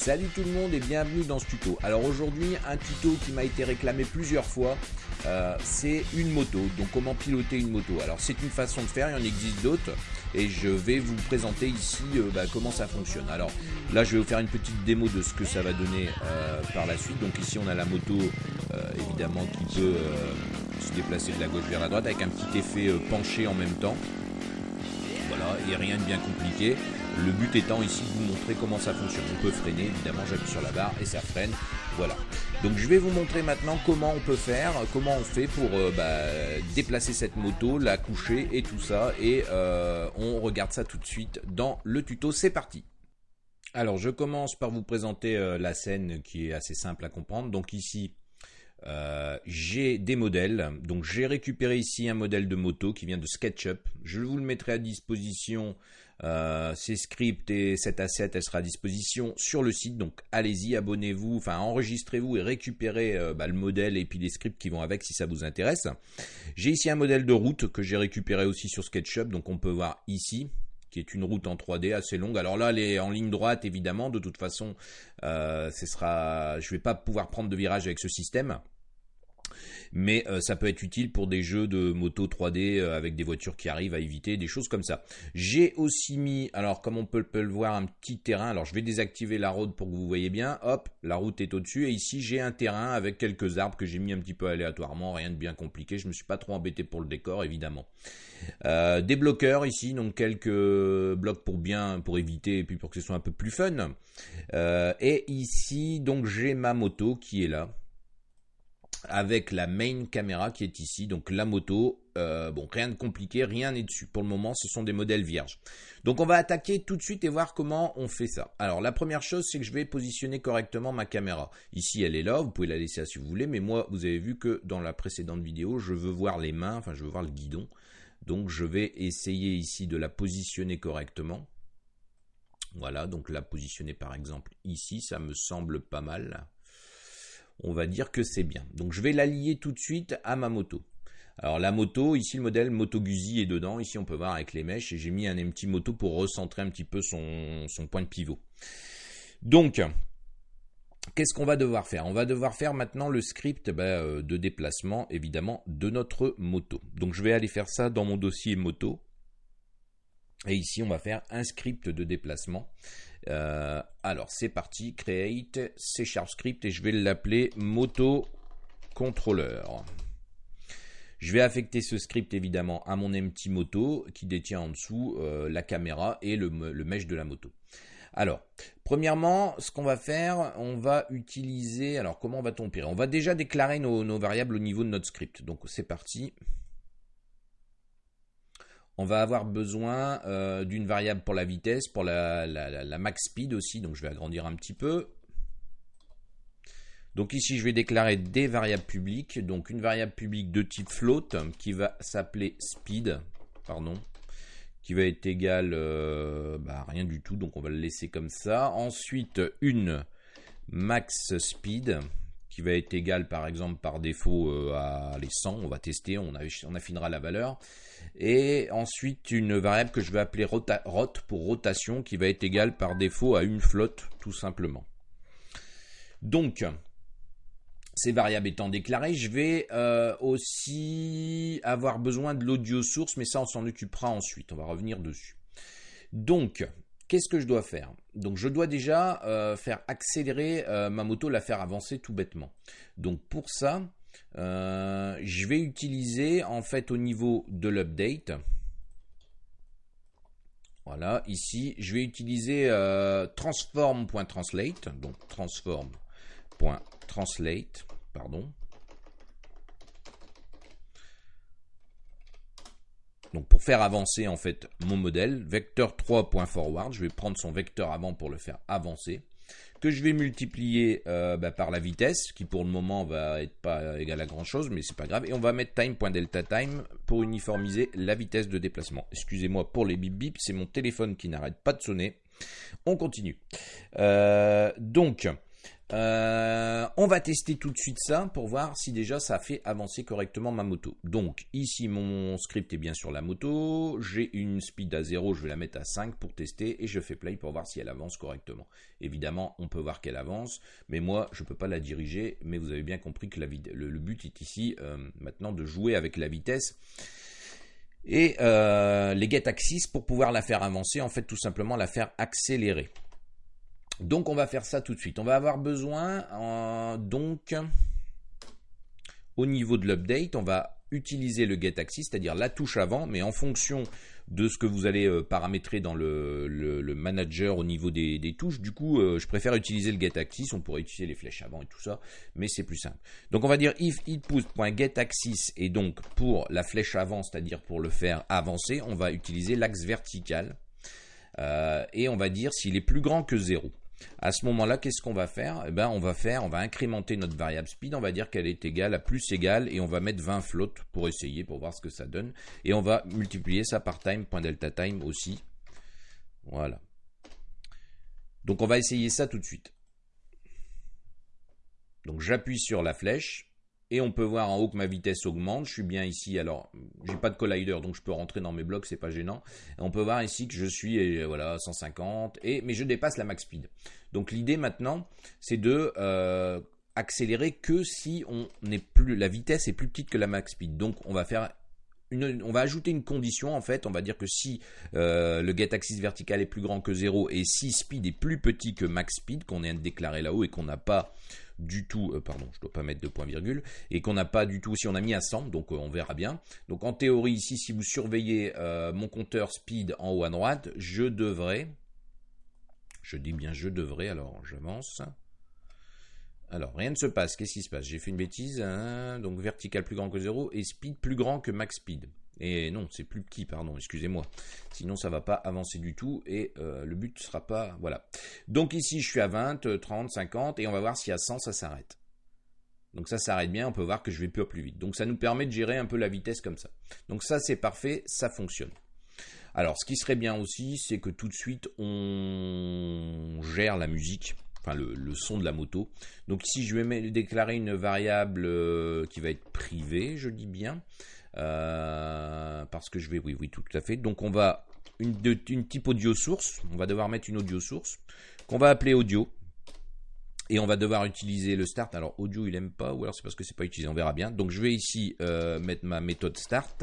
Salut tout le monde et bienvenue dans ce tuto. Alors aujourd'hui un tuto qui m'a été réclamé plusieurs fois, euh, c'est une moto. Donc comment piloter une moto Alors c'est une façon de faire, il y en existe d'autres et je vais vous présenter ici euh, bah, comment ça fonctionne. Alors là je vais vous faire une petite démo de ce que ça va donner euh, par la suite. Donc ici on a la moto évidemment qui peut se déplacer de la gauche vers la droite avec un petit effet penché en même temps. Voilà, et rien de bien compliqué. Le but étant ici de vous montrer comment ça fonctionne. On peut freiner, évidemment, j'appuie sur la barre et ça freine. Voilà. Donc je vais vous montrer maintenant comment on peut faire, comment on fait pour euh, bah, déplacer cette moto, la coucher et tout ça. Et euh, on regarde ça tout de suite dans le tuto. C'est parti. Alors je commence par vous présenter euh, la scène qui est assez simple à comprendre. Donc ici, j'ai des modèles. Donc j'ai récupéré ici un modèle de moto qui vient de SketchUp. Je vous le mettrai à disposition euh, ces scripts et cet asset, elle sera à disposition sur le site. Donc allez-y, abonnez-vous, enfin enregistrez-vous et récupérez euh, bah, le modèle et puis les scripts qui vont avec si ça vous intéresse. J'ai ici un modèle de route que j'ai récupéré aussi sur SketchUp. Donc on peut voir ici qui est une route en 3D assez longue. Alors là, elle est en ligne droite évidemment. De toute façon, euh, ce sera, je vais pas pouvoir prendre de virage avec ce système mais euh, ça peut être utile pour des jeux de moto 3D euh, avec des voitures qui arrivent à éviter, des choses comme ça. J'ai aussi mis, alors comme on peut, le voir, un petit terrain. Alors je vais désactiver la route pour que vous voyez bien. Hop, la route est au-dessus et ici j'ai un terrain avec quelques arbres que j'ai mis un petit peu aléatoirement, rien de bien compliqué. Je me suis pas trop embêté pour le décor évidemment. Euh, des bloqueurs ici, donc quelques blocs pour bien, pour éviter et puis pour que ce soit un peu plus fun. et ici donc j'ai ma moto qui est là avec la main caméra qui est ici, donc la moto. Euh, bon, rien de compliqué, rien n'est dessus. Pour le moment, ce sont des modèles vierges. Donc on va attaquer tout de suite et voir comment on fait ça. Alors la première chose, c'est que je vais positionner correctement ma caméra. Ici, elle est là, vous pouvez la laisser là si vous voulez, mais moi, vous avez vu que dans la précédente vidéo, je veux voir les mains, enfin je veux voir le guidon. Donc je vais essayer ici de la positionner correctement. Voilà, donc la positionner par exemple ici, ça me semble pas mal on va dire que c'est bien. Donc je vais la lier tout de suite à ma moto. Alors la moto, ici le modèle Moto Guzzi est dedans, ici on peut voir avec les mèches, et j'ai mis un petit moto pour recentrer un petit peu son, point de pivot. Donc, qu'est-ce qu'on va devoir faire? On va devoir faire maintenant le script ben, euh, de déplacement, évidemment, de notre moto. Donc je vais aller faire ça dans mon dossier moto. Et ici, on va faire un script de déplacement. Euh, alors, c'est parti. Create C Sharp Script et je vais l'appeler Moto Controller. Je vais affecter ce script évidemment à mon empty moto qui détient en dessous euh, la caméra et le, le mesh de la moto. Alors, premièrement, ce qu'on va faire, on va utiliser. Alors, comment va-t-on On va déjà déclarer nos, nos variables au niveau de notre script. Donc, c'est parti on va avoir besoin euh, d'une variable pour la vitesse, pour la, max speed aussi, donc je vais agrandir un petit peu. Donc ici, je vais déclarer des variables publiques, donc une variable publique de type float qui va s'appeler speed, pardon, qui va être égale euh, bah, rien du tout, donc on va le laisser comme ça. Ensuite, une max speed va être égale par exemple par défaut euh, à les 100, on va tester, on, on affinera la valeur et ensuite une variable que je vais appeler rot pour rotation qui va être égale par défaut à une flotte tout simplement. Donc, ces variables étant déclarées, je vais euh, aussi avoir besoin de l'audio source, mais ça on s'en occupera ensuite, on va revenir dessus. Donc, qu'est-ce que je dois faire? Donc je dois déjà euh, faire accélérer euh, ma moto, la faire avancer tout bêtement. Donc pour ça, euh, je vais utiliser en fait au niveau de l'update. Voilà, ici, je vais utiliser transform.translate, donc transform.translate, pardon. Donc pour faire avancer en fait mon modèle, vecteur 3.forward, je vais prendre son vecteur avant pour le faire avancer que je vais multiplier euh, bah, par la vitesse, qui pour le moment va être pas égale à grand chose, mais c'est pas grave. Et on va mettre time.delta time pour uniformiser la vitesse de déplacement. Excusez-moi pour les bip bip, c'est mon téléphone qui n'arrête pas de sonner. On continue. Euh, donc, Euh, on va tester tout de suite ça pour voir si déjà ça fait avancer correctement ma moto. Donc ici mon script est bien sur la moto, j'ai une speed à 0, je vais la mettre à 5 pour tester et je fais play pour voir si elle avance correctement. Évidemment on peut voir qu'elle avance, mais moi je ne peux pas la diriger, mais vous avez bien compris que le, but est ici euh, maintenant de jouer avec la vitesse et euh, les get axis pour pouvoir la faire avancer, en fait tout simplement la faire accélérer. Donc on va faire ça tout de suite. On va avoir besoin euh, donc au niveau de l'update, on va utiliser le get axis, c'est-à-dire la touche avant, mais en fonction de ce que vous allez euh, paramétrer dans le, manager au niveau des, touches. Du coup, euh, je préfère utiliser le getAxis. On pourrait utiliser les flèches avant et tout ça, mais c'est plus simple. Donc, on va dire if input.getAxis et donc pour la flèche avant, c'est-à-dire pour le faire avancer, on va utiliser l'axe vertical et on va dire s'il est plus grand que 0. À ce moment-là, qu'est-ce qu'on va faire? Eh ben, on va faire, on va incrémenter notre variable speed, on va dire qu'elle est égale à plus égale, et on va mettre 20 flottes pour essayer, pour voir ce que ça donne. Et on va multiplier ça par time.delta time aussi. Voilà. Donc on va essayer ça tout de suite. Donc j'appuie sur la flèche, et on peut voir en haut que ma vitesse augmente. Je suis bien ici. Alors, j'ai pas de collider, donc je peux rentrer dans mes blocs, c'est pas gênant. on peut voir ici que je suis voilà 150, et mais je dépasse la max speed. Donc l'idée maintenant, c'est de euh, accélérer que si on n'est plus la vitesse est plus petite que la max speed. Donc on va faire une, on va ajouter une condition en fait, on va dire que si euh, le get axis vertical est plus grand que 0 et si speed est plus petit que max speed qu'on vient de déclarer là-haut et qu'on n'a pas du tout, euh, pardon, je dois pas mettre de point virgule, et qu'on n'a pas du tout, si on a mis à 100, donc euh, on verra bien. Donc en théorie ici, si vous surveillez euh, mon compteur speed en haut à droite, je devrais, je dis bien je devrais, alors j'avance. Alors, rien ne se passe. Qu'est-ce qui se passe? J'ai fait une bêtise. Hein, donc, vertical plus grand que 0 et speed plus grand que max speed. Et non, c'est plus petit, pardon, excusez-moi. Sinon, ça va pas avancer du tout et euh, le but ne sera pas... Voilà. Donc ici, je suis à 20, 30, 50 et on va voir si à 100, ça s'arrête. Donc ça s'arrête bien, on peut voir que je vais plus plus vite. Donc ça nous permet de gérer un peu la vitesse comme ça. Donc ça, c'est parfait, ça fonctionne. Alors, ce qui serait bien aussi, c'est que tout de suite, on gère la musique enfin le, son de la moto. Donc ici je vais déclarer une variable euh, qui va être privée, je dis bien. Euh, parce que je vais, oui, oui, tout à fait. Donc on va une, une type audio source. On va devoir mettre une audio source qu'on va appeler audio. Et on va devoir utiliser le start. Alors audio il aime pas, ou alors c'est parce que c'est pas utilisé. On verra bien. Donc je vais ici euh, mettre ma méthode start.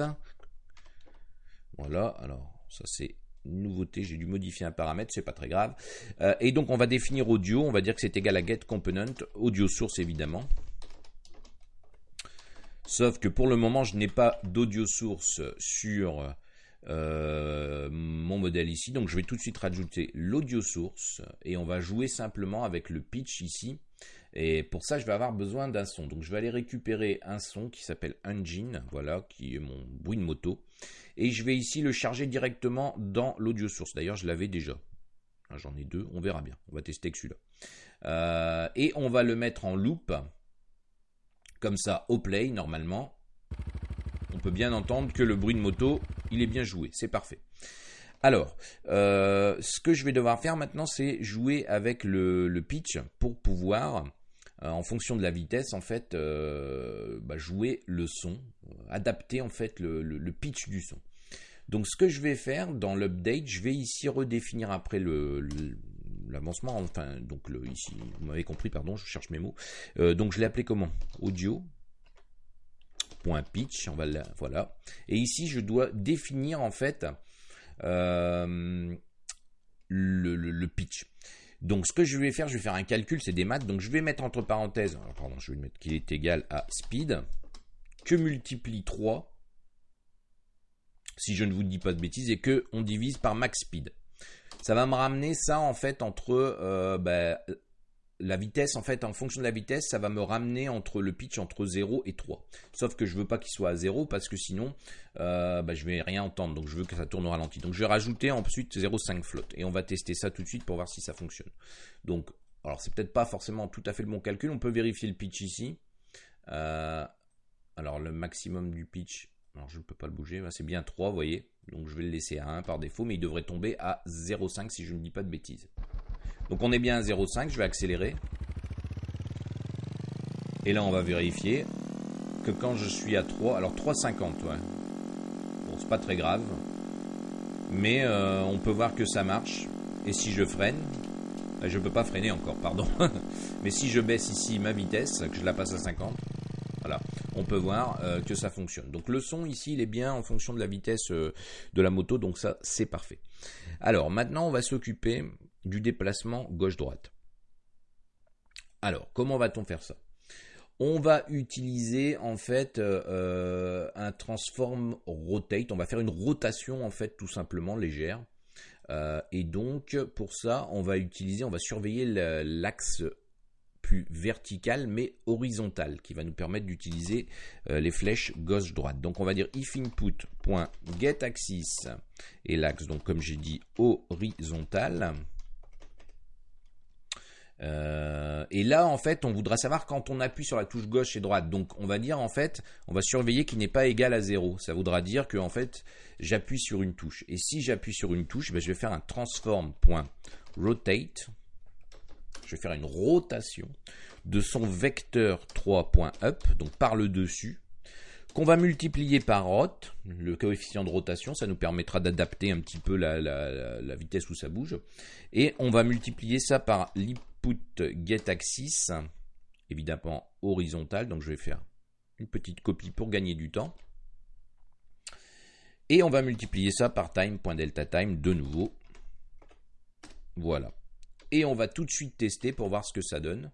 Voilà. Alors ça c'est nouveauté. J'ai dû modifier un paramètre, c'est pas très grave. Euh, et donc on va définir audio. On va dire que c'est égal à get component audio source évidemment. Sauf que pour le moment, je n'ai pas d'audio source sur euh, mon modèle ici. Donc je vais tout de suite rajouter l'audio source et on va jouer simplement avec le pitch ici. Et pour ça, je vais avoir besoin d'un son. Donc je vais aller récupérer un son qui s'appelle Engine, voilà, qui est mon bruit de moto. Et je vais ici le charger directement dans l'audio source. D'ailleurs, je l'avais déjà. Ah, j'en ai deux, on verra bien. On va tester que celui-là. Euh, et on va le mettre en loop comme ça au play normalement. On peut bien entendre que le bruit de moto, il est bien joué, c'est parfait. Alors, euh, ce que je vais devoir faire maintenant, c'est jouer avec le, pitch pour pouvoir, en fonction de la vitesse, en fait, euh, bah, jouer le son, adapter en fait le, pitch du son. Donc, ce que je vais faire dans l'update, je vais ici redéfinir après le, l'avancement, enfin, donc le, ici, vous m'avez compris, pardon, je cherche mes mots. Euh, donc je l'ai appelé comment? Audio. Point pitch, on va voilà. Et ici, je dois définir en fait euh, le, pitch. Donc ce que je vais faire, je vais faire un calcul, c'est des maths. Donc je vais mettre entre parenthèses, pardon, je vais mettre qu'il est égal à speed, que multiplie 3, si je ne vous dis pas de bêtises, et que on divise par max speed ça va me ramener ça en fait entre euh, ben, la vitesse, en fait, en fonction de la vitesse, ça va me ramener entre le pitch entre 0 et 3. Sauf que je veux pas qu'il soit à 0 parce que sinon, euh, ben, je vais rien entendre. Donc je veux que ça tourne au ralenti. Donc je vais rajouter ensuite 0,5 flotte. Et on va tester ça tout de suite pour voir si ça fonctionne. Donc, alors c'est peut-être pas forcément tout à fait le bon calcul. On peut vérifier le pitch ici. Euh, alors le maximum du pitch, alors je ne peux pas le bouger, c'est bien 3, vous voyez. Donc je vais le laisser à 1 par défaut, mais il devrait tomber à 0,5 si je ne dis pas de bêtises. Donc on est bien à 0,5, je vais accélérer. Et là, on va vérifier que quand je suis à 3, alors 3,50, ouais. Bon, c'est pas très grave. Mais euh, on peut voir que ça marche. Et si je freine, euh, je ne peux pas freiner encore, pardon. Mais si je baisse ici ma vitesse, que je la passe à 50, voilà, on peut voir euh, que ça fonctionne. Donc le son ici, il est bien en fonction de la vitesse de la moto, donc ça, c'est parfait. Alors maintenant, on va s'occuper du déplacement gauche-droite. Alors, comment va-t-on faire ça? On va utiliser en fait euh, un transform rotate. On va faire une rotation en fait tout simplement légère. Euh, et donc pour ça, on va utiliser, on va surveiller l'axe plus vertical mais horizontal qui va nous permettre d'utiliser euh, les flèches gauche droite. Donc on va dire if input.getAxis et l'axe donc comme j'ai dit horizontal. Euh, et là, en fait, on voudra savoir quand on appuie sur la touche gauche et droite. Donc, on va dire, en fait, on va surveiller qu'il n'est pas égal à 0. Ça voudra dire que, en fait, j'appuie sur une touche. Et si j'appuie sur une touche, ben, je vais faire un transform.rotate. Je vais faire une rotation de son vecteur 3.up, donc par le dessus, qu'on va multiplier par rot, le coefficient de rotation, ça nous permettra d'adapter un petit peu la, la, vitesse où ça bouge, et on va multiplier ça par get axis, évidemment horizontal, donc je vais faire une petite copie pour gagner du temps. Et on va multiplier ça par time.delta time de nouveau. Voilà. Et on va tout de suite tester pour voir ce que ça donne.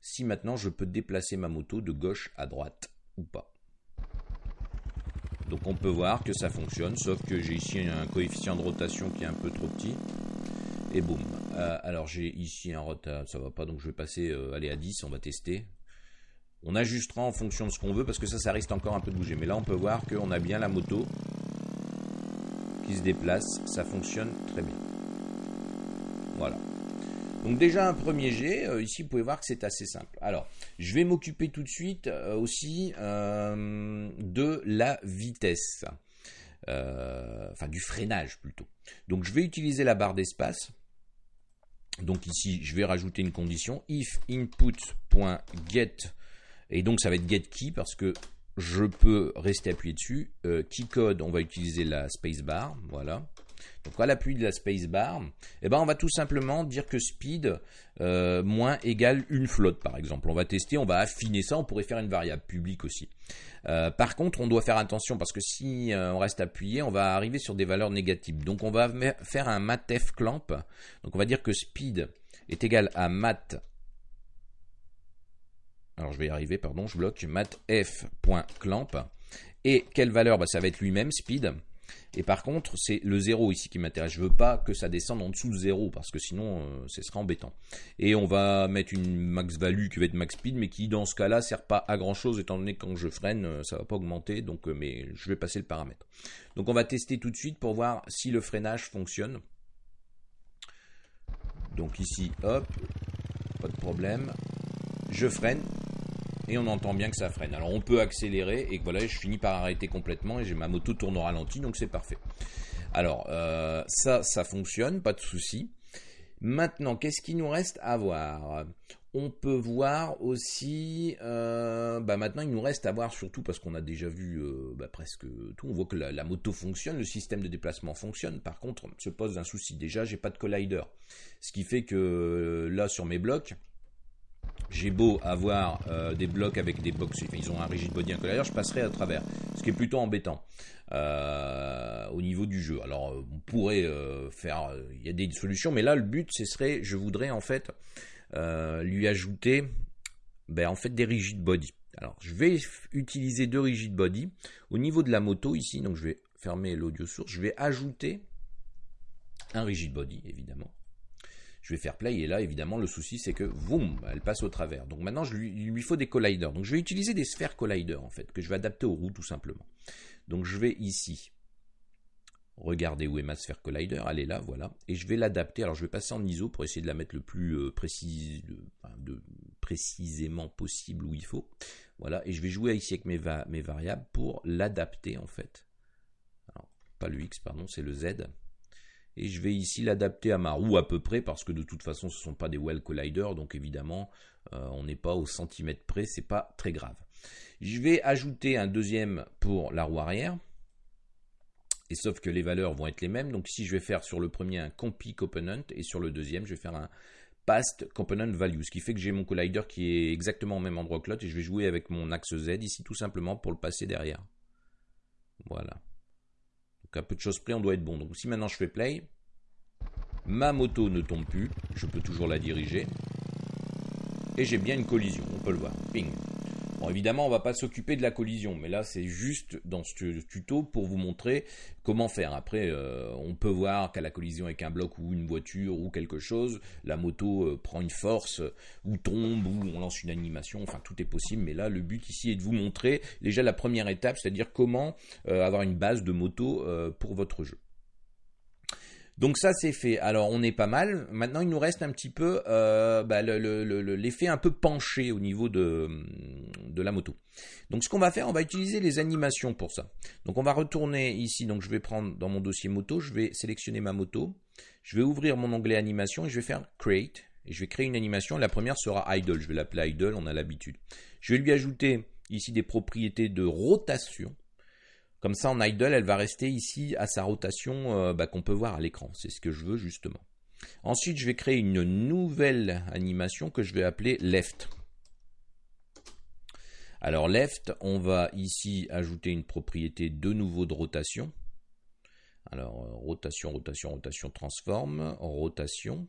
Si maintenant je peux déplacer ma moto de gauche à droite ou pas. Donc on peut voir que ça fonctionne, sauf que j'ai ici un coefficient de rotation qui est un peu trop petit et boum. Euh, alors j'ai ici un retard, ça va pas, donc je vais passer euh, aller à 10, on va tester. On ajustera en fonction de ce qu'on veut parce que ça, ça risque encore un peu de bouger. Mais là, on peut voir qu'on a bien la moto qui se déplace. Ça fonctionne très bien. Voilà. Donc déjà un premier jet, euh, ici vous pouvez voir que c'est assez simple. Alors, je vais m'occuper tout de suite aussi de la vitesse. enfin du freinage plutôt. Donc je vais utiliser la barre d'espace donc ici, je vais rajouter une condition if input.get et donc ça va être get key parce que je peux rester appuyé dessus. Euh, key code, on va utiliser la spacebar, voilà. Donc à l'appui de la spacebar, eh ben on va tout simplement dire que speed euh, moins égale une flotte par exemple. On va tester, on va affiner ça, on pourrait faire une variable publique aussi. Euh, par contre, on doit faire attention parce que si euh, on reste appuyé, on va arriver sur des valeurs négatives. Donc on va faire un matf clamp. Donc on va dire que speed est égal à mat. Alors je vais y arriver, pardon, je bloque matf.clamp. Et quelle valeur? Bah, Ça va être lui-même, speed. Et par contre, c'est le 0 ici qui m'intéresse. Je veux pas que ça descende en dessous de 0 parce que sinon, euh, ce sera embêtant. Et on va mettre une max value qui va être max speed, mais qui dans ce cas-là sert pas à grand chose étant donné que quand je freine, euh, ça va pas augmenter. Donc, euh, mais je vais passer le paramètre. Donc, on va tester tout de suite pour voir si le freinage fonctionne. Donc ici, hop, pas de problème. Je freine et on entend bien que ça freine. Alors on peut accélérer et voilà, je finis par arrêter complètement et j'ai ma moto tourne au ralenti, donc c'est parfait. Alors euh, ça, ça fonctionne, pas de souci. Maintenant, qu'est-ce qu'il nous reste à voir? On peut voir aussi, euh, bah maintenant il nous reste à voir surtout parce qu'on a déjà vu euh, bah, presque tout. On voit que la, moto fonctionne, le système de déplacement fonctionne. Par contre, se pose un souci. Déjà, j'ai pas de collider, ce qui fait que là sur mes blocs, j'ai beau avoir euh, des blocs avec des box, ils ont un rigid body collider, je passerai à travers, ce qui est plutôt embêtant euh, au niveau du jeu. Alors euh, on pourrait faire, il y a des solutions, mais là le but ce serait, je voudrais en fait lui ajouter, ben, en fait des rigid body. Alors je vais utiliser deux rigid body au niveau de la moto ici, donc je vais fermer l'audio source, je vais ajouter un rigid body évidemment je vais faire play et là évidemment le souci c'est que boum, elle passe au travers. Donc maintenant je il lui faut des colliders. Donc je vais utiliser des sphères colliders en fait que je vais adapter aux roues tout simplement. Donc je vais ici regarder où est ma sphère collider, elle est là, voilà, et je vais l'adapter. Alors je vais passer en ISO pour essayer de la mettre le plus euh, précisément possible où il faut. Voilà, et je vais jouer ici avec mes, variables pour l'adapter en fait. Pas le X, pardon, c'est le Z. Et je vais ici l'adapter à ma roue à peu près, parce que de toute façon, ce ne sont pas des well colliders, donc évidemment, euh, on n'est pas au centimètre près, c'est pas très grave. Je vais ajouter un deuxième pour la roue arrière. Et sauf que les valeurs vont être les mêmes. Donc ici, je vais faire sur le premier un compy component et sur le deuxième, je vais faire un past component value. Ce qui fait que j'ai mon collider qui est exactement au même endroit que l'autre et je vais jouer avec mon axe Z ici tout simplement pour le passer derrière. Voilà. Donc à peu de choses près, on doit être bon. Donc si maintenant je fais play, ma moto ne tombe plus, je peux toujours la diriger. Et j'ai bien une collision, on peut le voir. Ping évidemment, on va pas s'occuper de la collision, mais là, c'est juste dans ce tuto pour vous montrer comment faire. Après, euh, on peut voir qu'à la collision avec un bloc ou une voiture ou quelque chose, la moto euh, prend une force ou tombe ou on lance une animation. Enfin, tout est possible. Mais là, le but ici est de vous montrer déjà la première étape, c'est-à-dire comment euh, avoir une base de moto pour votre jeu. Donc ça c'est fait. Alors on est pas mal. Maintenant il nous reste un petit peu euh, bah, l'effet un peu penché au niveau de, de la moto. Donc ce qu'on va faire, on va utiliser les animations pour ça. Donc on va retourner ici. Donc je vais prendre dans mon dossier moto, je vais sélectionner ma moto. Je vais ouvrir mon onglet animation et je vais faire create. Et je vais créer une animation. La première sera idle. Je vais l'appeler idle, on a l'habitude. Je vais lui ajouter ici des propriétés de rotation. Comme ça, en idle, elle va rester ici à sa rotation euh, bah, qu'on peut voir à l'écran. C'est ce que je veux justement. Ensuite, je vais créer une nouvelle animation que je vais appeler left. Alors left, on va ici ajouter une propriété de nouveau de rotation. Alors euh, rotation, rotation, rotation, transforme, rotation.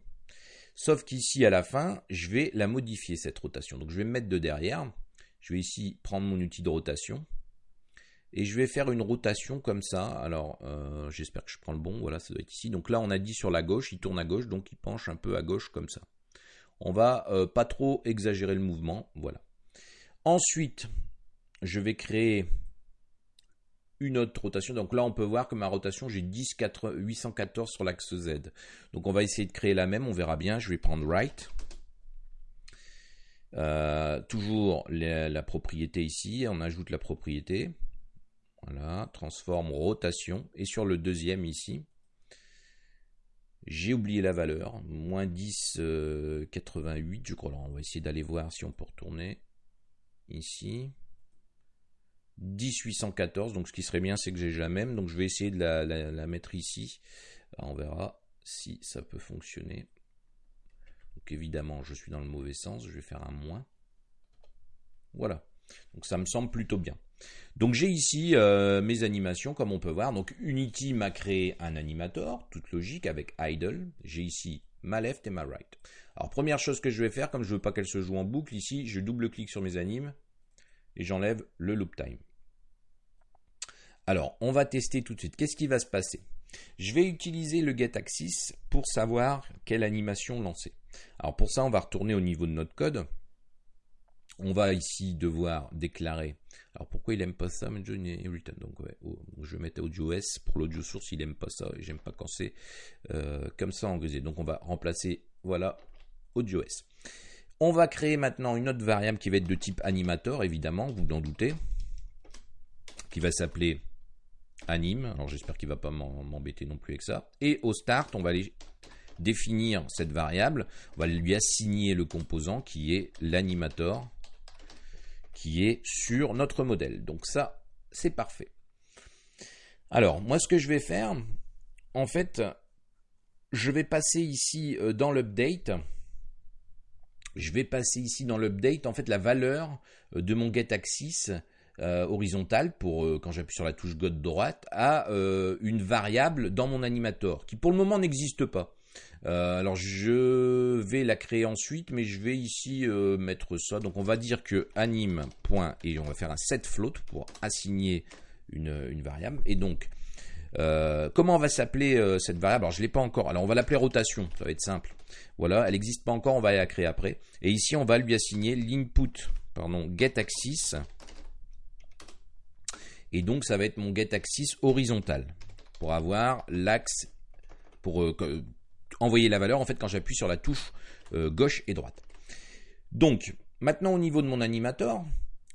Sauf qu'ici à la fin, je vais la modifier cette rotation. Donc je vais me mettre de derrière. Je vais ici prendre mon outil de rotation et je vais faire une rotation comme ça. Alors, euh, j'espère que je prends le bon. Voilà, ça doit être ici. Donc là, on a dit sur la gauche, il tourne à gauche, donc il penche un peu à gauche comme ça. On va euh, pas trop exagérer le mouvement. Voilà. Ensuite, je vais créer une autre rotation. Donc là, on peut voir que ma rotation, j'ai 10, 814 sur l'axe Z. Donc on va essayer de créer la même. On verra bien. Je vais prendre right. Euh, toujours la propriété ici. On ajoute la propriété. Voilà, transforme rotation. Et sur le deuxième ici, j'ai oublié la valeur. Moins 10, 88, euh, je crois. on va essayer d'aller voir si on peut retourner. Ici. 1814. Donc ce qui serait bien, c'est que j'ai la même. Donc je vais essayer de la, mettre ici. on verra si ça peut fonctionner. Donc évidemment, je suis dans le mauvais sens. Je vais faire un moins. Voilà. Donc ça me semble plutôt bien. Donc j'ai ici euh, mes animations comme on peut voir. Donc Unity m'a créé un animator, toute logique avec idle. J'ai ici ma left et ma right. Alors première chose que je vais faire, comme je veux pas qu'elle se joue en boucle ici, je double-clique sur mes animes et j'enlève le loop time. Alors on va tester tout de suite. Qu'est-ce qui va se passer? Je vais utiliser le getAxis pour savoir quelle animation lancer. Alors pour ça on va retourner au niveau de notre code. On va ici devoir déclarer. Alors pourquoi il aime pas ça, Donc je vais mettre AudioS pour l'audio source. Il aime pas ça. J'aime pas quand c'est euh, comme ça en grisé. Donc on va remplacer voilà AudioS. On va créer maintenant une autre variable qui va être de type animator, évidemment, vous en doutez, qui va s'appeler anime. Alors j'espère qu'il va pas m'embêter non plus avec ça. Et au start, on va aller définir cette variable. On va lui assigner le composant qui est l'animator qui est sur notre modèle. Donc ça, c'est parfait. Alors, moi, ce que je vais faire, en fait, je vais passer ici euh, dans l'update. Je vais passer ici dans l'update, en fait, la valeur euh, de mon getAxis euh, horizontal pour quand j'appuie sur la touche God droite à une variable dans mon animator qui pour le moment n'existe pas. Euh, alors je vais la créer ensuite, mais je vais ici euh, mettre ça. Donc on va dire que anime. et on va faire un set float pour assigner une, variable. Et donc euh, comment va s'appeler cette variable? Alors je l'ai pas encore. Alors on va l'appeler rotation. Ça va être simple. Voilà, elle n'existe pas encore. On va la créer après. Et ici on va lui assigner l'input, pardon, getAxis. Et donc ça va être mon getAxis horizontal pour avoir l'axe pour envoyer la valeur en fait quand j'appuie sur la touche euh, gauche et droite. Donc maintenant au niveau de mon animator,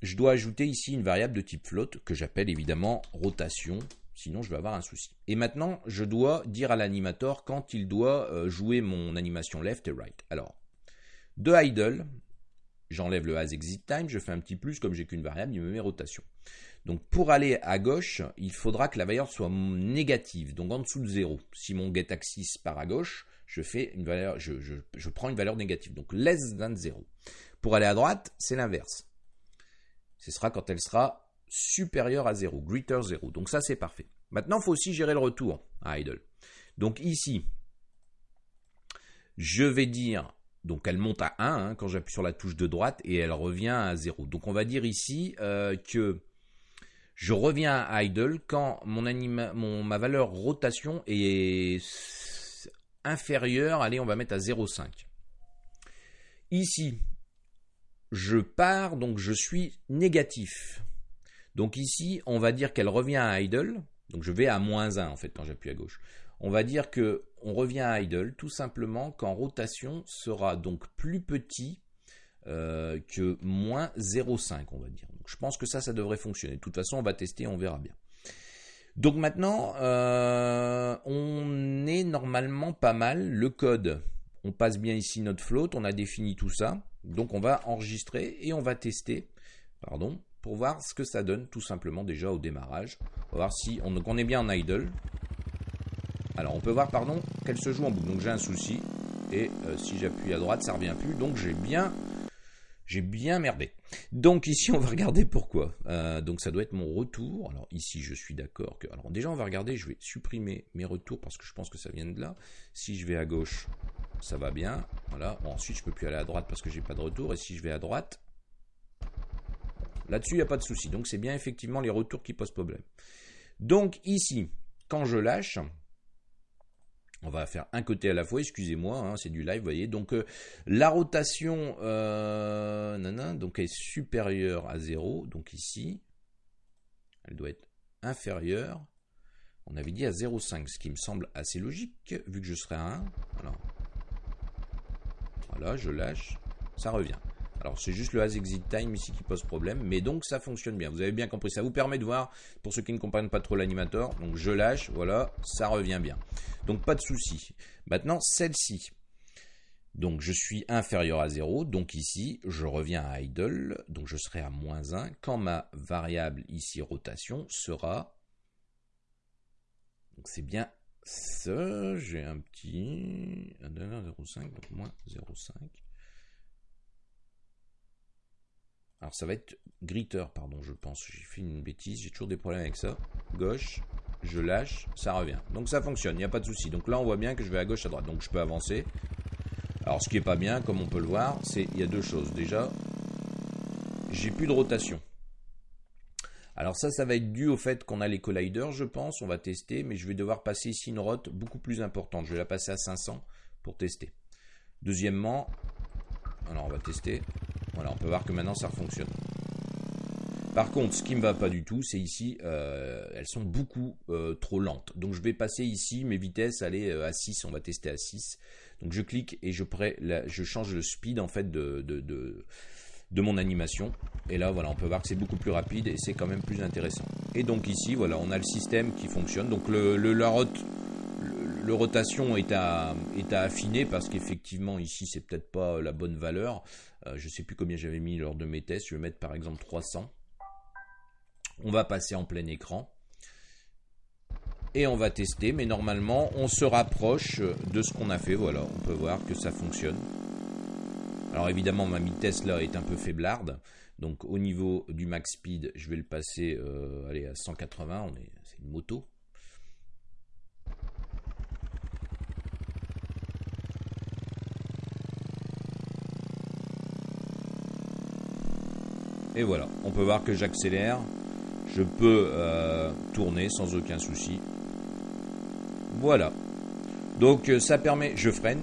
je dois ajouter ici une variable de type float que j'appelle évidemment rotation Sinon, je vais avoir un souci. Et maintenant, je dois dire à l'animateur quand il doit euh, jouer mon animation left et right. Alors, de idle, j'enlève le as exit time, je fais un petit plus, comme j'ai qu'une variable, il me met rotation. Donc pour aller à gauche, il faudra que la valeur soit négative, donc en dessous de 0. Si mon get axis part à gauche, je fais une valeur, je, prends une valeur négative, donc less than 0. Pour aller à droite, c'est l'inverse. Ce sera quand elle sera supérieure à 0, greater 0. Donc ça c'est parfait. Maintenant, il faut aussi gérer le retour à idle. Donc ici, je vais dire donc elle monte à 1 hein, quand j'appuie sur la touche de droite et elle revient à 0. Donc on va dire ici euh, que je reviens à idle quand mon, mon ma valeur rotation est inférieure, allez on va mettre à 0,5. Ici, je pars, donc je suis négatif. Donc ici, on va dire qu'elle revient à idle, donc je vais à moins 1 en fait quand j'appuie à gauche on va dire que on revient à idle tout simplement quand rotation sera donc plus petit euh, que moins 0,5 on va dire. je pense que ça, ça devrait fonctionner. De toute façon, on va tester, on verra bien. Donc maintenant, euh, on est normalement pas mal. Le code, on passe bien ici notre float, on a défini tout ça. Donc on va enregistrer et on va tester, pardon, pour voir ce que ça donne tout simplement déjà au démarrage. On va voir si on, est bien en idle. Alors on peut voir, pardon, qu'elle se joue en boucle. Donc j'ai un souci. Et euh, si j'appuie à droite, ça revient plus. Donc j'ai bien, j'ai bien merdé. Donc ici, on va regarder pourquoi. Euh, donc ça doit être mon retour. Alors ici, je suis d'accord que... Alors déjà, on va regarder. Je vais supprimer mes retours parce que je pense que ça vient de là. Si je vais à gauche, ça va bien. Voilà. ensuite, je peux plus aller à droite parce que j'ai pas de retour. Et si je vais à droite, là-dessus, il n'y a pas de souci. Donc c'est bien effectivement les retours qui posent problème. Donc ici, quand je lâche, on va faire un côté à la fois, excusez-moi, hein, c'est du live, vous voyez. Donc euh, la rotation euh, donc est supérieure à 0, donc ici, elle doit être inférieure, on avait dit à 0,5, ce qui me semble assez logique, vu que je serai à 1. voilà, je lâche, ça revient. Alors c'est juste le as exit time ici qui pose problème, mais donc ça fonctionne bien. Vous avez bien compris, ça vous permet de voir, pour ceux qui ne comprennent pas trop l'animateur, donc je lâche, voilà, ça revient bien. Donc pas de souci. Maintenant celle-ci, donc je suis inférieur à 0, donc ici je reviens à idle, donc je serai à moins 1, quand ma variable ici rotation sera, donc c'est bien ça, j'ai un petit 0,5, donc moins 0,5. Alors ça va être gritter, pardon, je pense. J'ai fait une bêtise, j'ai toujours des problèmes avec ça. Gauche, je lâche, ça revient. Donc ça fonctionne, il n'y a pas de souci. Donc là, on voit bien que je vais à gauche, à droite. Donc je peux avancer. Alors ce qui est pas bien, comme on peut le voir, c'est il y a deux choses. Déjà, j'ai plus de rotation. Alors ça, ça va être dû au fait qu'on a les colliders, je pense. On va tester, mais je vais devoir passer ici une rote beaucoup plus importante. Je vais la passer à 500 pour tester. Deuxièmement, alors on va tester. Voilà, on peut voir que maintenant ça fonctionne. Par contre, ce qui ne me va pas du tout, c'est ici, euh, elles sont beaucoup euh, trop lentes. Donc je vais passer ici, mes vitesses, aller euh, à 6, on va tester à 6. Donc je clique et je, change le speed en fait de, mon animation. Et là, voilà, on peut voir que c'est beaucoup plus rapide et c'est quand même plus intéressant. Et donc ici, voilà, on a le système qui fonctionne. Donc le, la rotation est à, est à affiner parce qu'effectivement ici c'est peut-être pas la bonne valeur. Je euh, je sais plus combien j'avais mis lors de mes tests. Je vais mettre par exemple 300. On va passer en plein écran. Et on va tester, mais normalement on se rapproche de ce qu'on a fait. Voilà, on peut voir que ça fonctionne. Alors évidemment ma vitesse là est un peu faiblarde. Donc au niveau du max speed, je vais le passer euh, allez, à 180. C'est une moto. Et voilà, on peut voir que j'accélère. Je peux euh, tourner sans aucun souci. Voilà. Donc euh, ça permet, je freine.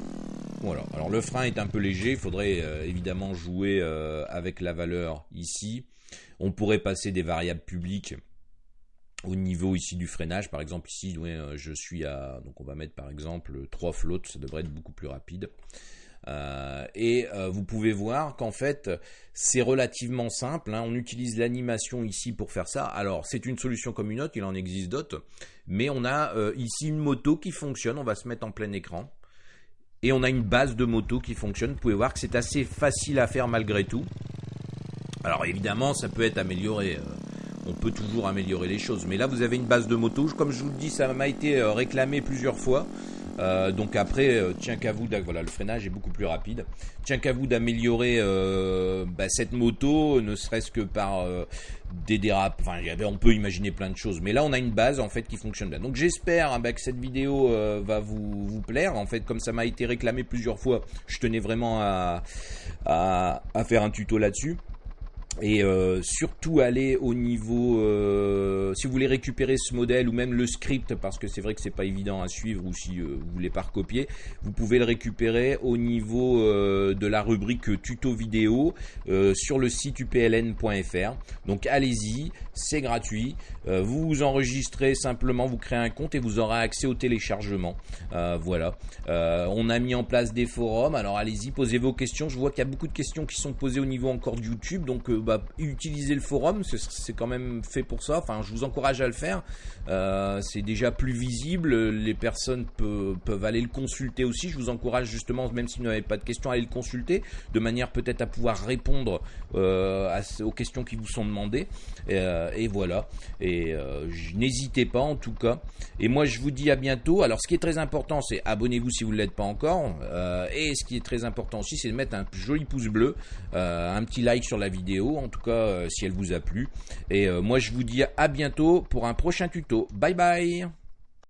Voilà. Alors le frein est un peu léger, il faudrait euh, évidemment jouer avec la valeur ici. On pourrait passer des variables publiques au niveau ici du freinage. Par exemple ici, je suis à, donc on va mettre par exemple 3 flottes, ça devrait être beaucoup plus rapide. Et vous pouvez voir qu'en fait, c'est relativement simple. Hein. On utilise l'animation ici pour faire ça. Alors, c'est une solution comme une autre, il en existe d'autres. Mais on a ici une moto qui fonctionne. On va se mettre en plein écran. Et on a une base de moto qui fonctionne. Vous pouvez voir que c'est assez facile à faire malgré tout. Alors évidemment, ça peut être amélioré. Euh, on peut toujours améliorer les choses. Mais là, vous avez une base de moto. Comme je vous le dis, ça m'a été euh, réclamé plusieurs fois. Euh, donc après, tiens qu'à vous, voilà, le freinage est beaucoup plus rapide. Tiens qu'à vous d'améliorer bah, cette moto, ne serait-ce que par des dérapes. Enfin, on peut imaginer plein de choses. Mais là, on a une base en fait qui fonctionne bien. Donc j'espère hein, bah, que cette vidéo va vous, plaire. En fait, comme ça m'a été réclamé plusieurs fois, je tenais vraiment à faire un tuto là-dessus et euh, surtout aller au niveau euh, si vous voulez récupérer ce modèle ou même le script parce que c'est vrai que c'est pas évident à suivre ou si euh, vous voulez pas recopier vous pouvez le récupérer au niveau de la rubrique tuto vidéo sur le site upln.fr donc allez-y c'est gratuit. Vous vous enregistrez simplement vous créez un compte et vous aurez accès au téléchargement. Voilà. On a mis en place des forums. Alors allez-y posez vos questions. Je vois qu'il y a beaucoup de questions qui sont posées au niveau encore de YouTube. Donc bah, utiliser le forum, c'est quand même fait pour ça. Enfin, je vous encourage à le faire. Euh, c'est déjà plus visible. Les personnes peuvent aller le consulter aussi. Je vous encourage justement, même si vous n'avez pas de questions, à aller le consulter de manière peut-être à pouvoir répondre euh, aux questions qui vous sont demandées. Euh, et voilà. Et n'hésitez pas en tout cas. Et moi, je vous dis à bientôt. Alors, ce qui est très important, c'est abonnez-vous si vous ne l'êtes pas encore. et ce qui est très important aussi, c'est de mettre un joli pouce bleu, un petit like sur la vidéo en tout cas euh, si elle vous a plu. Et euh, moi je vous dis à bientôt pour un prochain tuto. Bye bye